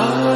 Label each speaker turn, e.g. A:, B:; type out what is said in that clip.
A: Oh.